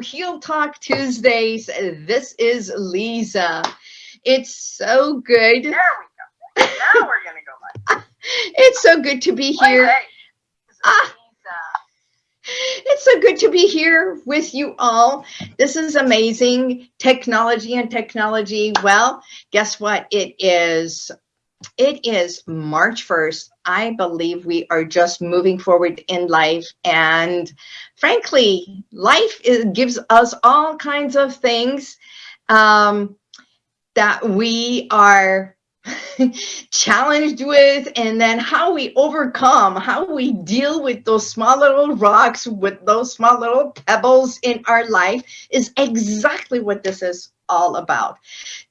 to Heal Talk Tuesdays. This is Lisa. It's so good. There we go. Now we're gonna go live. It's so good to be here. Hey, this is Ah. Lisa. It's so good to be here with you all. This is amazing technology and technology. Well, guess what? It is it is March 1st. I believe we are just moving forward in life and frankly, life is, gives us all kinds of things um, that we are challenged with and then how we overcome how we deal with those small little rocks with those small little pebbles in our life is exactly what this is all about.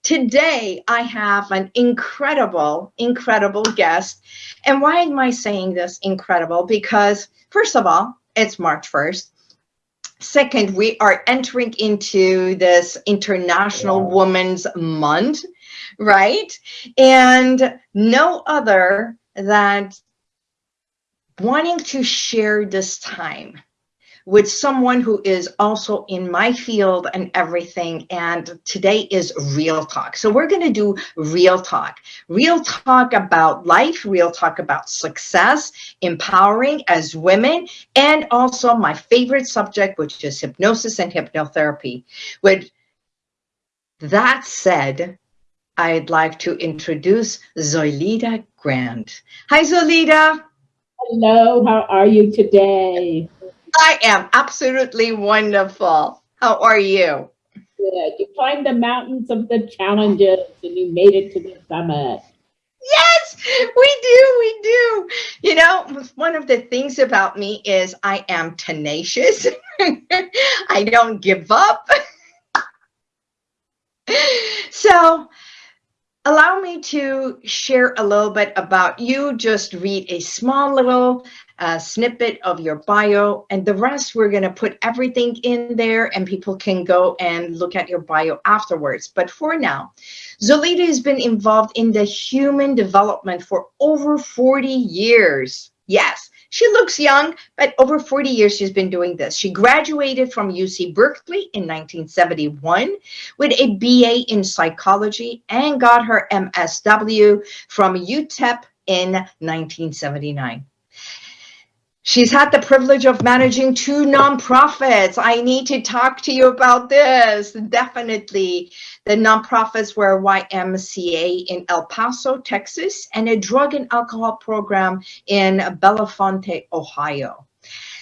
Today i have an incredible incredible guest. And why am i saying this incredible? Because first of all it's march 1st second we are entering into this international women's month right? And no other than wanting to share this time with someone who is also in my field and everything. And today is real talk. So we're going to do real talk, real talk about life, real talk about success, empowering as women, and also my favorite subject, which is hypnosis and hypnotherapy. With that said, I'd like to introduce Zoilita Grant. Hi, Zoilita. Hello, how are you today? I am absolutely wonderful. How are you? Good. You climbed the mountains of the challenges and you made it to the summit. Yes, we do. We do. You know, one of the things about me is I am tenacious. I don't give up. so, allow me to share a little bit about you. Just read a small little uh, snippet of your bio, and the rest we're going to put everything in there, and people can go and look at your bio afterwards. But for now, Zolita has been involved in the human development for over 40 years. Yes, she looks young, but over 40 years she's been doing this. She graduated from UC Berkeley in 1971 with a BA in psychology and got her MSW from UTEP in 1979. She's had the privilege of managing two nonprofits. I need to talk to you about this. Definitely. The nonprofits were YMCA in El Paso, Texas, and a drug and alcohol program in Bellefontaine, Ohio.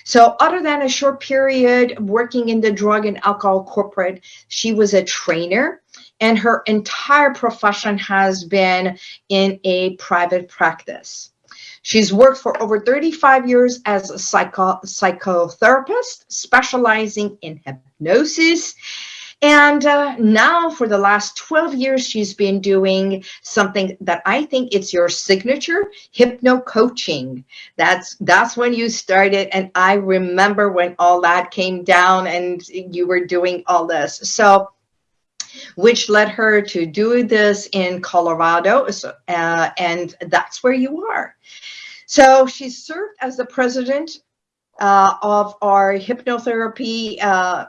So other than a short period working in the drug and alcohol corporate, she was a trainer and her entire profession has been in a private practice. She's worked for over 35 years as a psycho psychotherapist, specializing in hypnosis. And uh, now for the last 12 years, she's been doing something that I think it's your signature, hypno coaching. That's, that's when you started. And I remember when all that came down and you were doing all this. So which led her to do this in Colorado. Uh, and that's where you are. So she served as the president uh, of our hypnotherapy uh,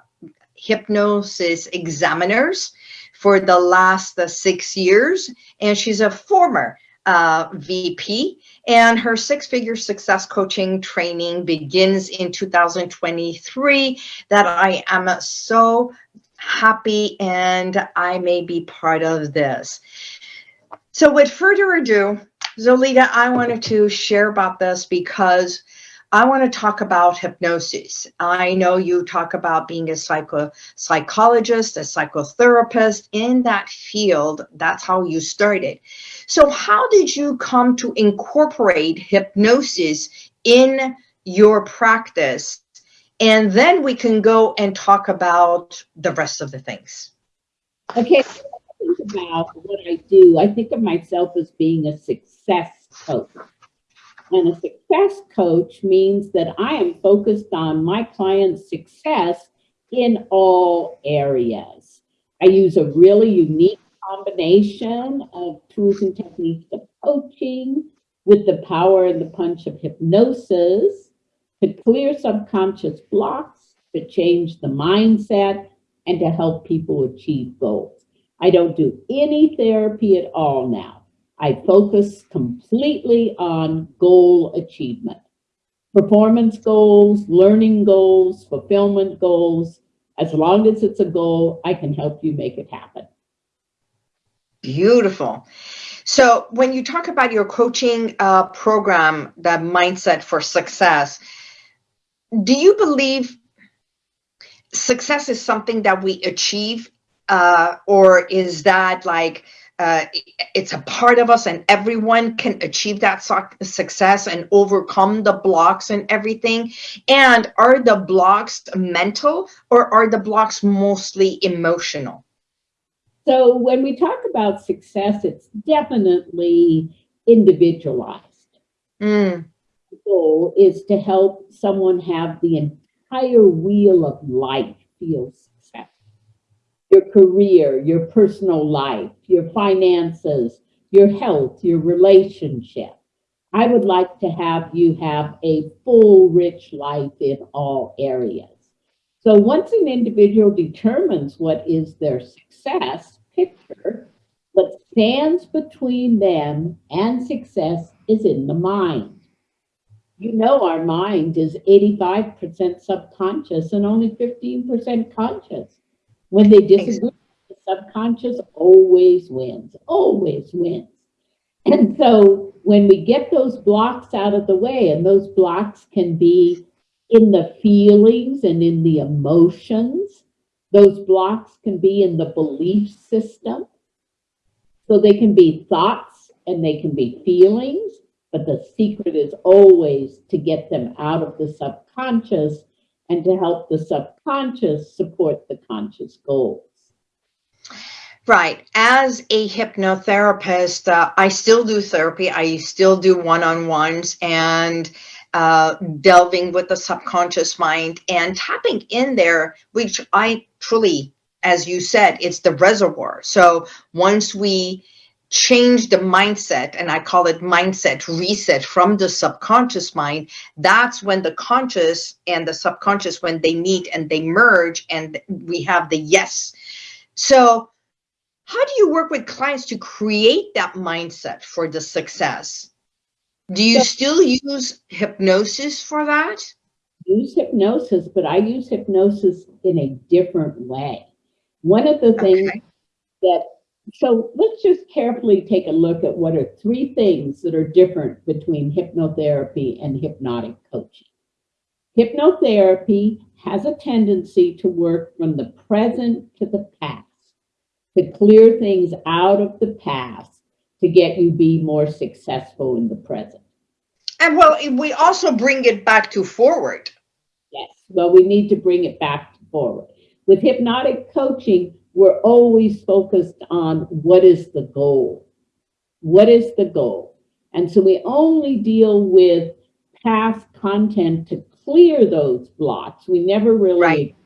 hypnosis examiners for the last uh, six years. And she's a former uh, VP and her six-figure success coaching training begins in 2023 that I am so happy and I may be part of this. So with further ado, Zolita, I wanted to share about this because I want to talk about hypnosis. I know you talk about being a psycho psychologist, a psychotherapist in that field. That's how you started. So how did you come to incorporate hypnosis in your practice? And then we can go and talk about the rest of the things. Okay, think about what I do, I think of myself as being a success coach. And a success coach means that I am focused on my client's success in all areas. I use a really unique combination of tools and techniques of coaching with the power and the punch of hypnosis to clear subconscious blocks, to change the mindset and to help people achieve goals. I don't do any therapy at all now. I focus completely on goal achievement. Performance goals, learning goals, fulfillment goals. As long as it's a goal, I can help you make it happen. Beautiful. So when you talk about your coaching uh, program, the mindset for success, do you believe success is something that we achieve, uh, or is that like uh, it's a part of us and everyone can achieve that su- success and overcome the blocks and everything? And are the blocks mental or are the blocks mostly emotional? So when we talk about success, it's definitely individualized. Mm, The goal is to help someone have the entire wheel of life feel. Your career, your personal life, your finances, your health, your relationship. I would like to have you have a full, rich life in all areas. So once an individual determines what is their success picture, what stands between them and success is in the mind. You know, our mind is 85% subconscious and only 15% conscious. When they disagree, the subconscious always wins, always wins. And so when we get those blocks out of the way, and those blocks can be in the feelings and in the emotions, those blocks can be in the belief system. So they can be thoughts and they can be feelings, but the secret is always to get them out of the subconscious and to help the subconscious support the conscious goals. Right. As a hypnotherapist, uh, I still do therapy. I still do one on ones and uh, delving with the subconscious mind and tapping in there, which I truly, as you said, it's the reservoir. So once we change the mindset, and I call it mindset reset from the subconscious mind, that's when the conscious and the subconscious, when they meet and they merge, and we have the yes. So, how do you work with clients to create that mindset for the success? Do you still use hypnosis for that? use hypnosis, but I use hypnosis in a different way. One of the things Okay. that, so let's just carefully take a look at what are three things that are different between hypnotherapy and hypnotic coaching. Hypnotherapy has a tendency to work from the present to the past, to clear things out of the past to get you be more successful in the present. And well, we also bring it back to forward. Yes, well, we need to bring it back forward. With hypnotic coaching, we're always focused on what is the goal? What is the goal? And so we only deal with past content to clear those blocks. We never really Right.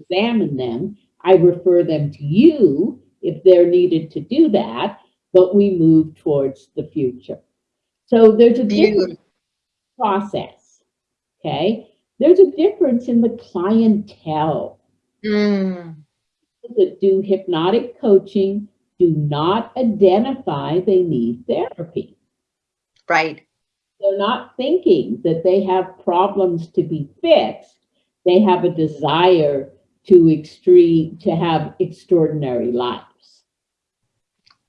examine them. I refer them to you if they're needed to do that, but we move towards the future. So there's a difference process. Okay. There's a difference in the clientele. Mm, that do hypnotic coaching do not identify they need therapy. right. They're not thinking that they have problems to be fixed. They have a desire to extreme to have extraordinary lives.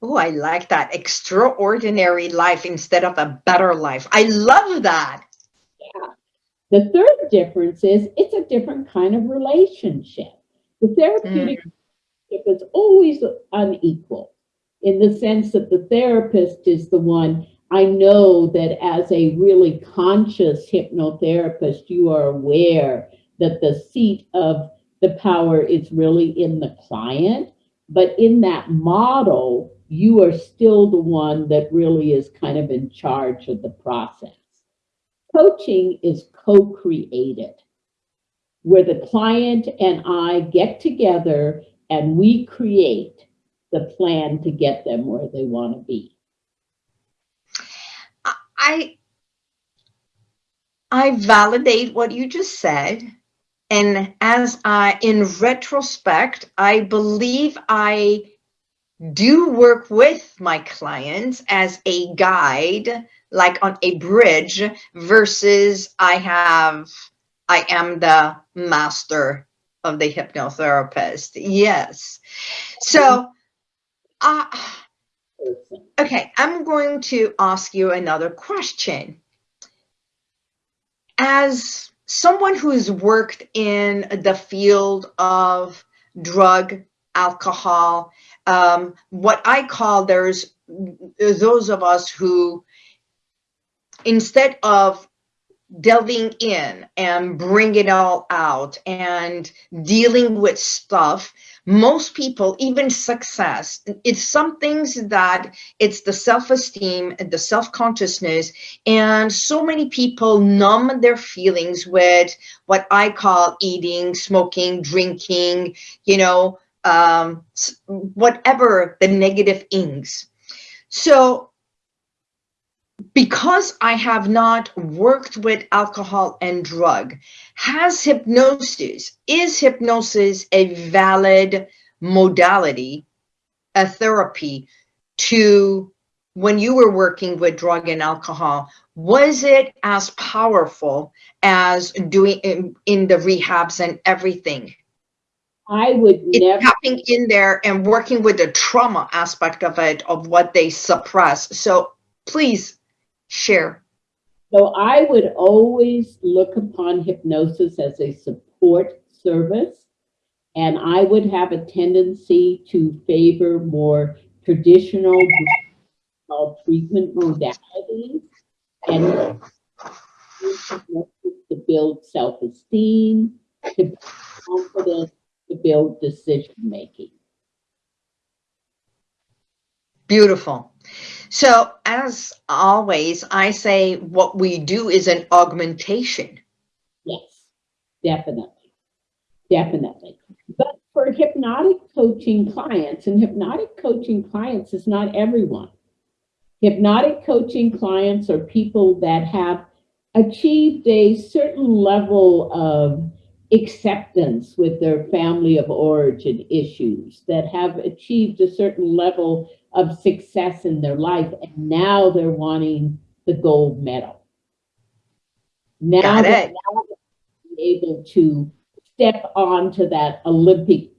Oh, I like that. Extraordinary life instead of a better life. I love that. Yeah. The third difference is it's a different kind of relationship. The therapeutic hmm. Relationship is always unequal in the sense that the therapist is the one. I know that as a really conscious hypnotherapist, you are aware that the seat of the power is really in the client. But in that model, you are still the one that really is kind of in charge of the process. Coaching is co created, where the client and I get together and we create the plan to get them where they want to be. I I validate what you just said And as I, in retrospect, I believe I do work with my clients as a guide, like on a bridge, versus I have, I am the master of the hypnotherapist. Yes. So, uh, okay, I'm going to ask you another question. As someone who's worked in the field of drug, alcohol, um, what I call there's those of us who, instead of delving in and bring it all out and dealing with stuff. Most people even success it's some things that it's the self-esteem and the self-consciousness and so many people numb their feelings with what i call eating smoking drinking you know um, whatever the negative ings so because I have not worked with alcohol and drug, has hypnosis, is hypnosis a valid modality, a therapy to when you were working with drug and alcohol? Was it as powerful as doing in, in the rehabs and everything? I would It's never, tapping in there and working with the trauma aspect of it, of what they suppress. So please share. so I would always look upon hypnosis as a support service. And I would have a tendency to favor more traditional treatment modalities and to build self-esteem, to build confidence, to build decision-making. Beautiful. So as always, I say what we do is an augmentation. Yes, definitely. Definitely. But for hypnotic coaching clients, and hypnotic coaching clients is not everyone. Hypnotic coaching clients are people that have achieved a certain level of acceptance with their family of origin issues, that have achieved a certain level of success in their life, and now they're wanting the gold medal. Now they're able to step onto that Olympic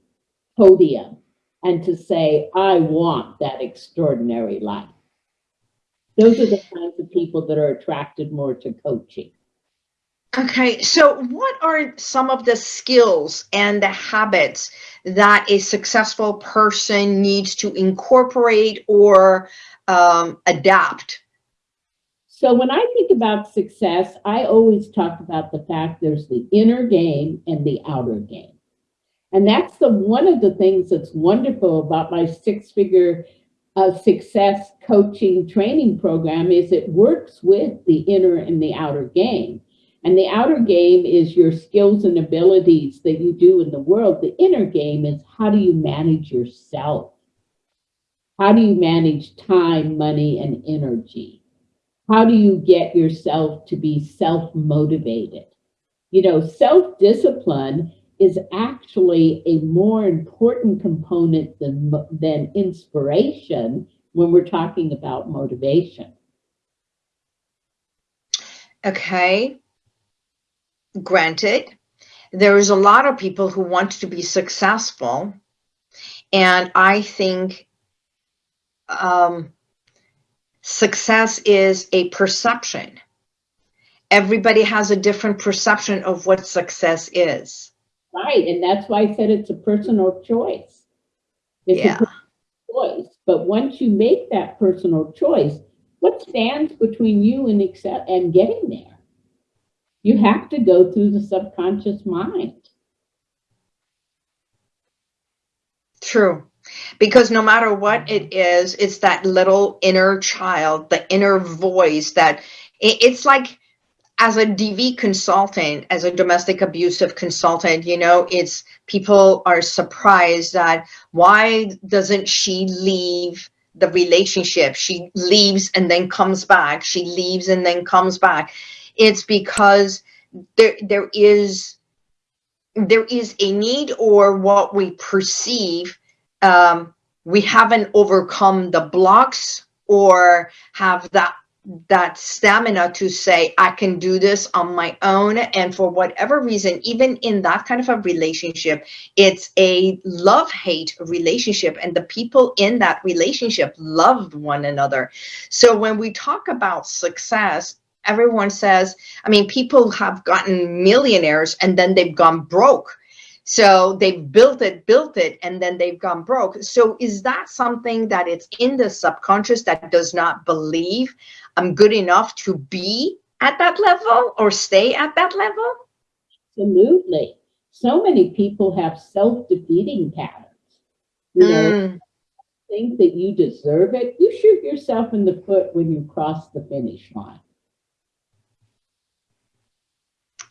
podium and to say, I want that extraordinary life. Those are the kinds of people that are attracted more to coaching. Okay, so what are some of the skills and the habits that a successful person needs to incorporate or um, adapt? So when I think about success, I always talk about the fact there's the inner game and the outer game. And that's the one of the things that's wonderful about my six-figure uh, success coaching training program is it works with the inner and the outer game. And the outer game is your skills and abilities that you do in the world. The inner game is how do you manage yourself? How do you manage time, money, and energy? How do you get yourself to be self-motivated? You know, self-discipline is actually a more important component than, than inspiration when we're talking about motivation. Okay, granted, there is a lot of people who want to be successful, and I think um, success is a perception. Everybody has a different perception of what success is. Right, and that's why I said it's a personal choice. It's Yeah. choice, but once you make that personal choice, what stands between you and accept and getting there? You have to go through the subconscious mind. True. Because no matter what it is, it's that little inner child, the inner voice that it's like as a DV consultant, as a domestic abusive consultant, you know, it's people are surprised that why doesn't she leave the relationship? She leaves and then comes back. She leaves and then comes back. It's because there there is there is a need or what we perceive um, we haven't overcome the blocks or have that that stamina to say i can do this on my own. And for whatever reason even in that kind of a relationship it's a love hate relationship and the people in that relationship loved one another. So when we talk about success everyone says i mean people have gotten millionaires and then they've gone broke so they've built it, built it, and then they've gone broke. So is that something that it's in the subconscious that does not believe I'm good enough to be at that level or stay at that level? Absolutely. So many people have self-defeating patterns. You know, Mm, think that you deserve it, you shoot yourself in the foot when you cross the finish line.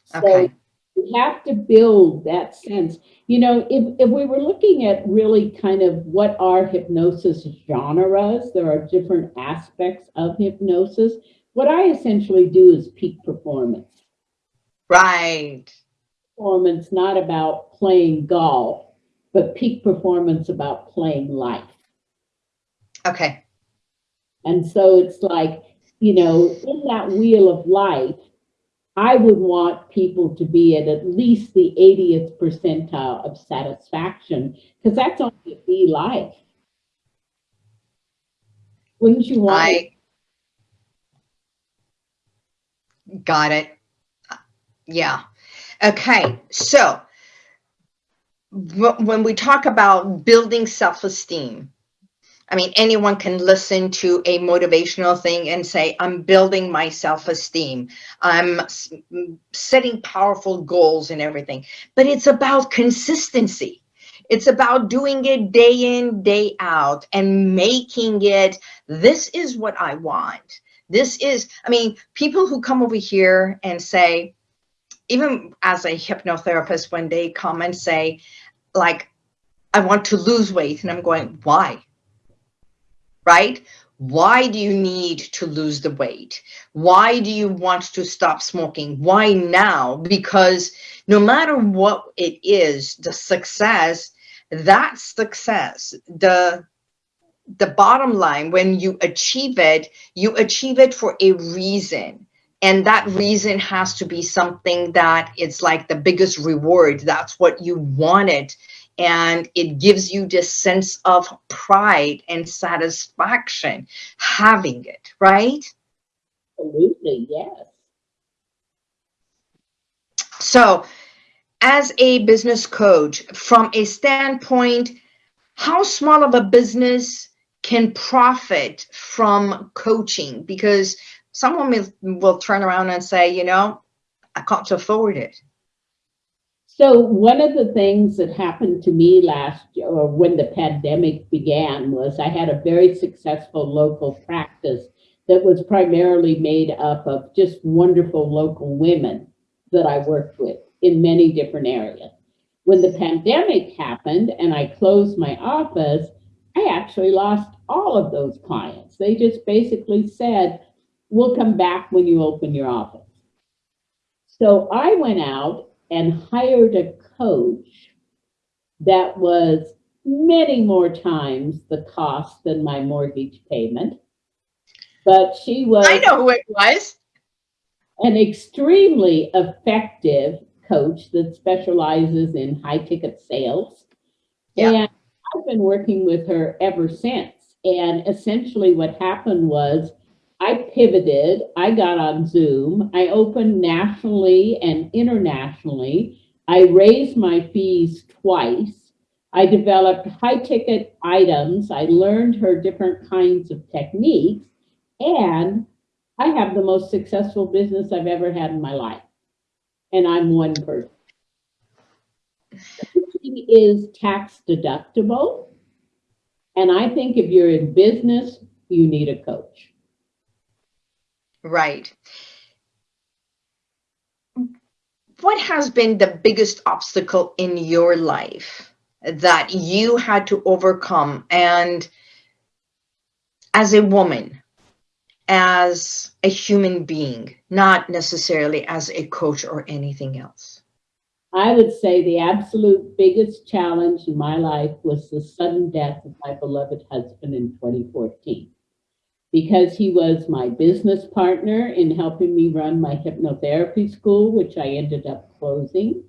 So Okay. we have to build that sense. You know, if, if we were looking at really kind of what are hypnosis genres, there are different aspects of hypnosis. What I essentially do is peak performance. right. Performance not about playing golf, but peak performance about playing life. Okay. And so it's like, you know, in that wheel of life, I would want people to be at at least the 80th percentile of satisfaction, because that's only B life. Wouldn't you want? I got it. Yeah. Okay. So when we talk about building self-esteem, I mean, anyone can listen to a motivational thing and say, I'm building my self-esteem. I'm setting powerful goals and everything. But it's about consistency. It's about doing it day in, day out and making it, this is what I want. This is, I mean, people who come over here and say, even as a hypnotherapist, when they come and say, like, I want to lose weight, and I'm going, why? Right? Why do you need to lose the weight? Why do you want to stop smoking? Why now? Because no matter what it is, the success, that success, the the bottom line, when you achieve it, you achieve it for a reason. And that reason has to be something that it's like the biggest reward. That's what you wanted. And it gives you this sense of pride and satisfaction having it, right? Absolutely, yes. So, as a business coach, from a standpoint, how small of a business can profit from coaching? Because someone will, will turn around and say, you know, I can't afford it. So one of the things that happened to me last year, or when the pandemic began, was I had a very successful local practice that was primarily made up of just wonderful local women that I worked with in many different areas. When the pandemic happened and I closed my office, I actually lost all of those clients. They just basically said, we'll come back when you open your office. So I went out and hired a coach that was many more times the cost than my mortgage payment. But she was I know who it was. an extremely effective coach that specializes in high ticket sales. Yeah. And I've been working with her ever since. And essentially, what happened was I pivoted, I got on Zoom, I opened nationally and internationally. I raised my fees twice. I developed high ticket items. I learned her different kinds of techniques. And I have the most successful business I've ever had in my life. And I'm one person. Coaching is tax deductible. And I think if you're in business, you need a coach. Right. What has been the biggest obstacle in your life that you had to overcome? And as a woman, as a human being, not necessarily as a coach or anything else. I would say the absolute biggest challenge in my life was the sudden death of my beloved husband in 2014. Because he was my business partner in helping me run my hypnotherapy school, which I ended up closing.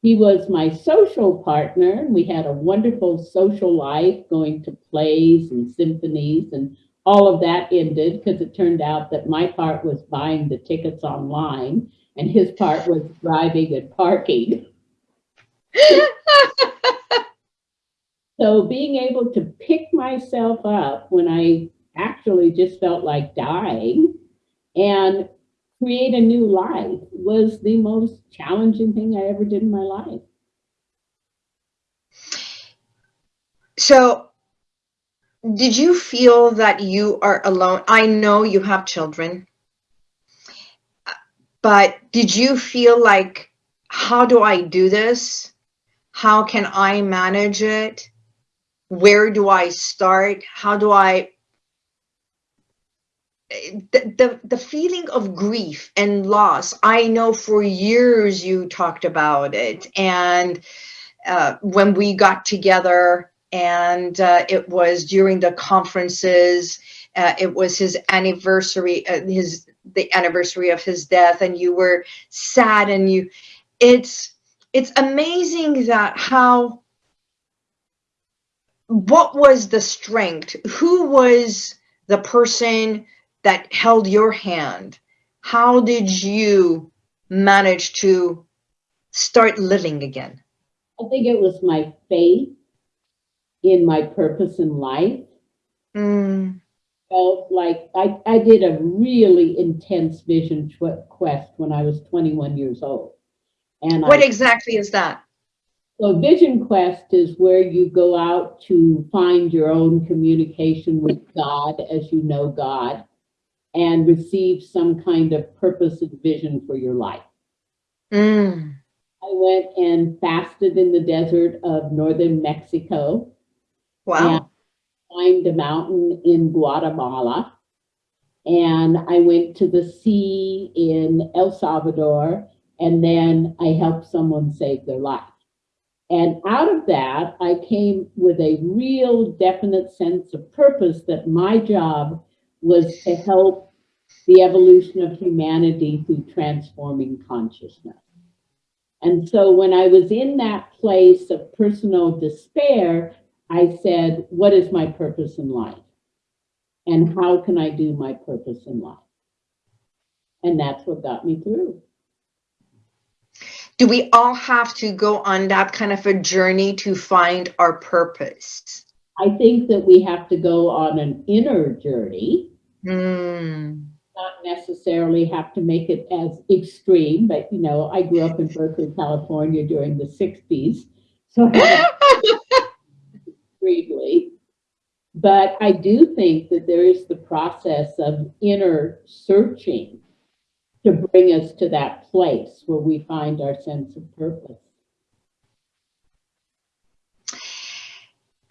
He was my social partner. We had a wonderful social life going to plays and symphonies, and all of that ended because it turned out that my part was buying the tickets online and his part was driving and parking. So being able to pick myself up when I actually just felt like dying and create a new life was the most challenging thing I ever did in my life. So, did you feel that you are alone? I know you have children, but did you feel like, how do I do this? How can I manage it? Where do I start? How do I the, the feeling of grief and loss i know for years you talked about it. And uh, when we got together and uh, it was during the conferences uh, it was his anniversary uh, his the anniversary of his death and you were sad and you it's it's amazing that how what was the strength? Who was the person that held your hand how did you manage to start living again I think it was my faith in my purpose in life. Mm, Felt like I, I did a really intense vision quest when I was 21 years old. And what I, exactly is that so Vision Quest is where you go out to find your own communication with God as you know God and receive some kind of purpose and vision for your life. Mm, I went and fasted in the desert of northern Mexico, wow climbed a mountain in Guatemala, and I went to the sea in El Salvador, and then I helped someone save their life. And out of that, I came with a real definite sense of purpose that my job was to help the evolution of humanity through transforming consciousness. And so when I was in that place of personal despair, I said, What is my purpose in life? And how can I do my purpose in life? And that's what got me through. do we all have to go on that kind of a journey to find our purpose I think that we have to go on an inner journey, Mm, not necessarily have to make it as extreme, but you know, I grew up in Berkeley, California during the 60s. So extremely. But I do think that there is the process of inner searching to bring us to that place where we find our sense of purpose.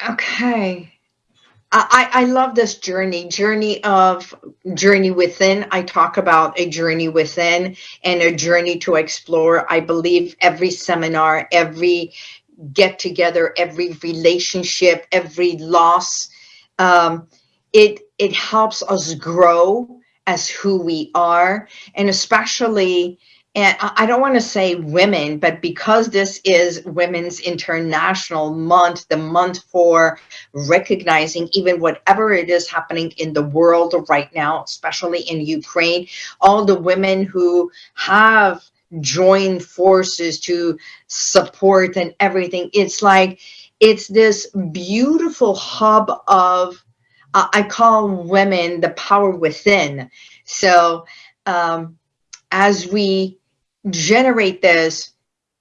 Okay. I, I love this journey, journey of journey within. I talk about a journey within and a journey to explore. I believe every seminar, every get together, every relationship, every loss, um, it it helps us grow as who we are, and especially and I don't want to say women, but because this is Women's International Month, the month for recognizing even whatever it is happening in the world right now, especially in Ukraine, all the women who have joined forces to support and everything. It's like, it's this beautiful hub of, uh, I call women the power within. So, um, as we generate this,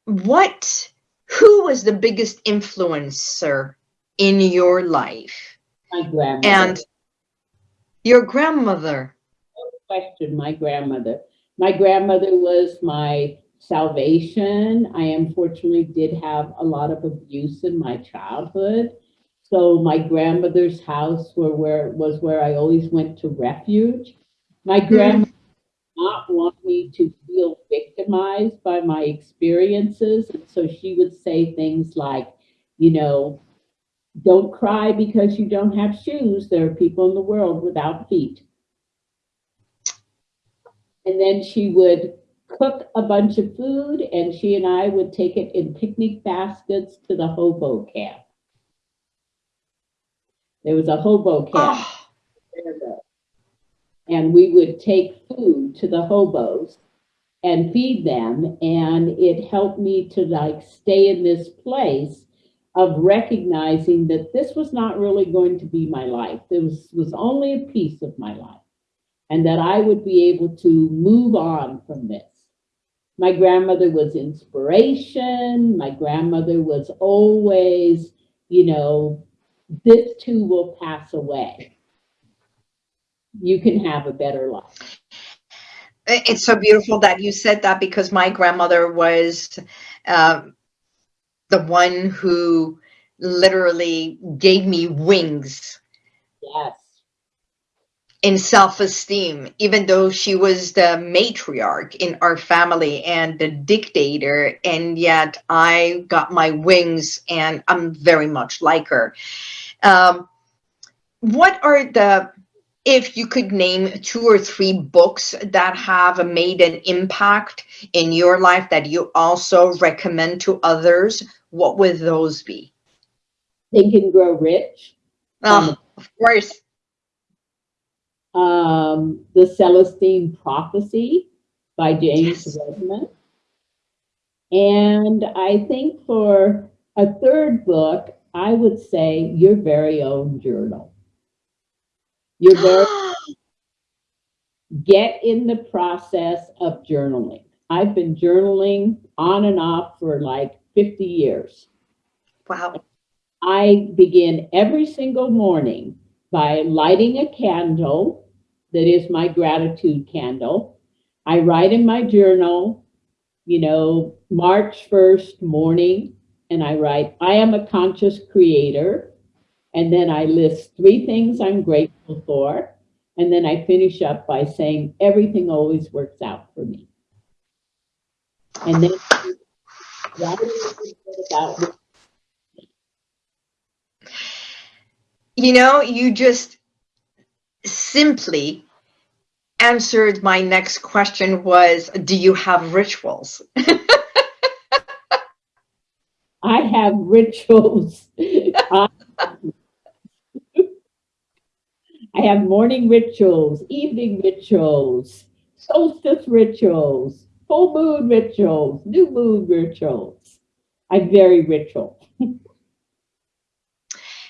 what, who was the biggest influencer in your life? My grandmother. And your grandmother. No question my grandmother. My grandmother was my salvation. I unfortunately did have a lot of abuse in my childhood. So my grandmother's house were where was where I always went to refuge. My mm-hmm. grandmother not want me to feel victimized by my experiences. And so she would say things like, you know, don't cry because you don't have shoes. There are people in the world without feet. And then she would cook a bunch of food and she and I would take it in picnic baskets to the hobo camp. There was a hobo camp. Oh, and we would take food to the hobos and feed them. And it helped me to like stay in this place of recognizing that this was not really going to be my life. This was, was only a piece of my life. And that i would be able to move on from this. My grandmother was inspiration. My grandmother was always you know this too will pass away you can have a better life. It's so beautiful that you said that because my grandmother was um, the one who literally gave me wings. Yes. In self esteem, even though she was the matriarch in our family and the dictator, and yet I got my wings and I'm very much like her. Um, what are the if you could name two or three books that have made an impact in your life that you also recommend to others, what would those be? Think and Grow Rich. Oh, of course. Um, the Celestine Prophecy by James yes. Redman. And I think for a third book, I would say your very own journal. You're very get in the process of journaling. I've been journaling on and off for like 50 years. Wow. I begin every single morning by lighting a candle that is my gratitude candle. I write in my journal, you know, March 1st morning, and I write, I am a conscious creator. And then I list three things I'm grateful for. And then I finish up by saying, everything always works out for me. And then that is about you know, you just simply answered my next question was, do you have rituals? I have rituals. I have morning rituals, evening rituals, solstice rituals, full moon rituals, new moon rituals. I'm very ritual.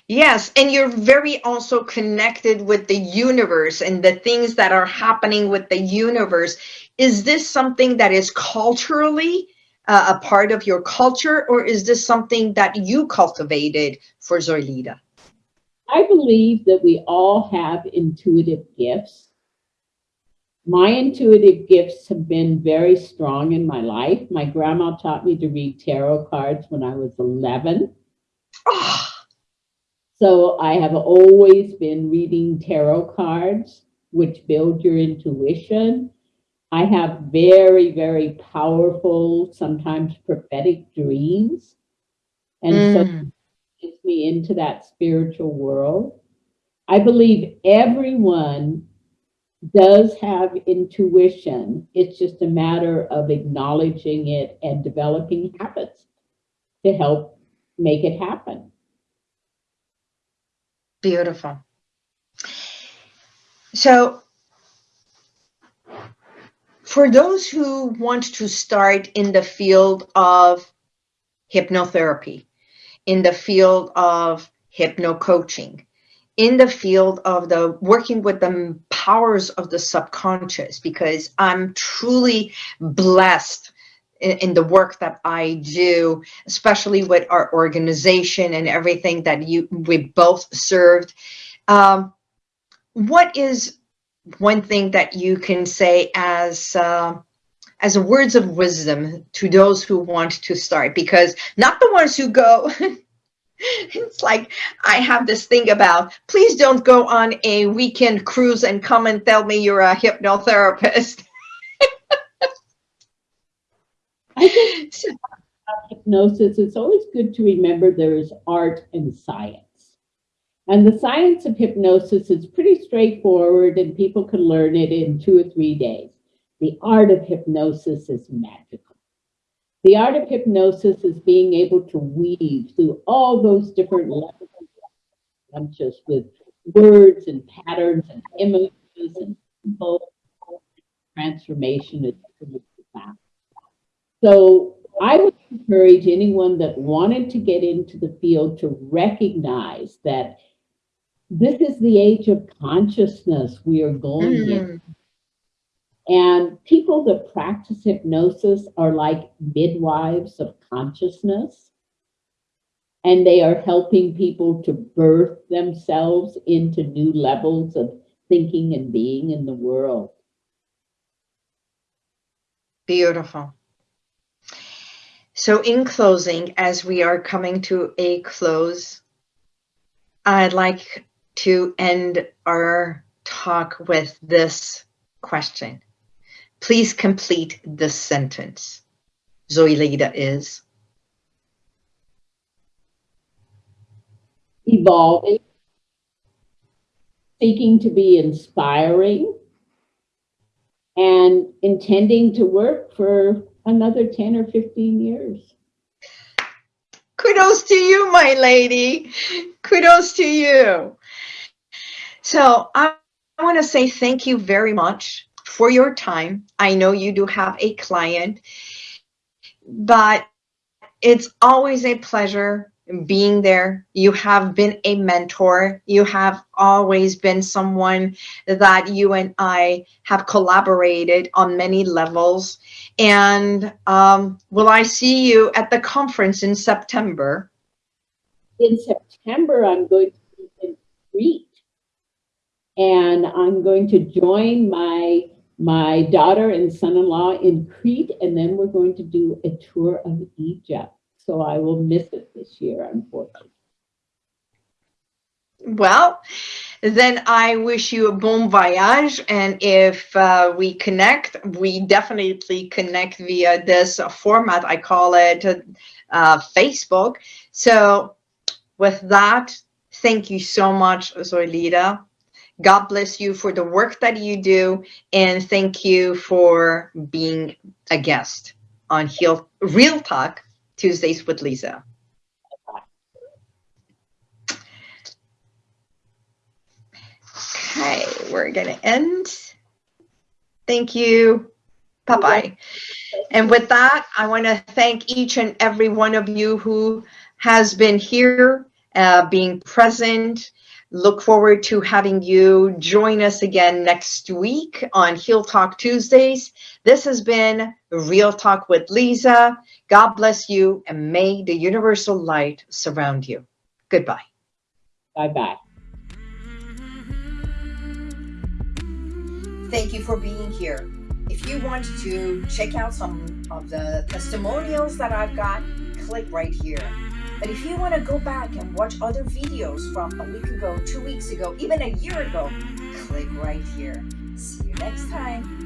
Yes, and you're very also connected with the universe and the things that are happening with the universe. Is this something that is culturally uh, a part of your culture, or is this something that you cultivated for Zoraida? I believe that we all have intuitive gifts. My intuitive gifts have been very strong in my life. My grandma taught me to read tarot cards when I was 11. Oh. So I have always been reading tarot cards, which build your intuition. I have very, very powerful, sometimes prophetic dreams. And mm. so gets me into that spiritual world. I believe everyone does have intuition. It's just a matter of acknowledging it and developing habits to help make it happen. Beautiful. So, for those who want to start in the field of hypnotherapy, in the field of hypno coaching, in the field of the working with the powers of the subconscious, because I'm truly blessed in, in, the work that I do, especially with our organization and everything that you we both served. Um, what is one thing that you can say as uh, as a words of wisdom to those who want to start because not the ones who go it's like i have this thing about please don't go on a weekend cruise and come and tell me you're a hypnotherapist I think hypnosis, it's always good to remember there is art and science. And the science of hypnosis is pretty straightforward and people can learn it in two or three days. The art of hypnosis is magical. The art of hypnosis is being able to weave through all those different levels of conscious with words and patterns and images and symbols. Transformation is profound. So I would encourage anyone that wanted to get into the field to recognize that this is the age of consciousness we are going mm-hmm. in. And people that practice hypnosis are like midwives of consciousness. And they are helping people to birth themselves into new levels of thinking and being in the world. Beautiful. So, in closing, as we are coming to a close, I'd like to end our talk with this question. Please complete this sentence. Zoilita is. evolving, seeking to be inspiring, and intending to work for another 10 or 15 years. Kudos to you, my lady. Kudos to you. So I, I want to say thank you very much for your time. I know you do have a client, but it's always a pleasure being there. You have been a mentor. You have always been someone that you and I have collaborated on many levels. And um, will I see you at the conference in September? In September, I'm going to be in Crete, and I'm going to join my my daughter and son-in-law in Crete, and then we're going to do a tour of Egypt. So I will miss it this year, unfortunately. Well, then I wish you a bon voyage. And if uh, we connect, we definitely connect via this format. I call it uh, Facebook. So, with that, thank you so much, Zoilita. God bless you for the work that you do. And thank you for being a guest on Heal, Real Talk Tuesdays with Lisa. Okay, we're going to end. Thank you. Bye bye. And with that, I want to thank each and every one of you who has been here, uh, being present. Look forward to having you join us again next week on Heal Talk Tuesdays. This has been Real Talk with Lisa. God bless you and may the universal light surround you. Goodbye. Bye bye. Thank you for being here. If you want to check out some of the testimonials that I've got, click right here. But if you want to go back and watch other videos from a week ago, two weeks ago, even a year ago, click right here. See you next time.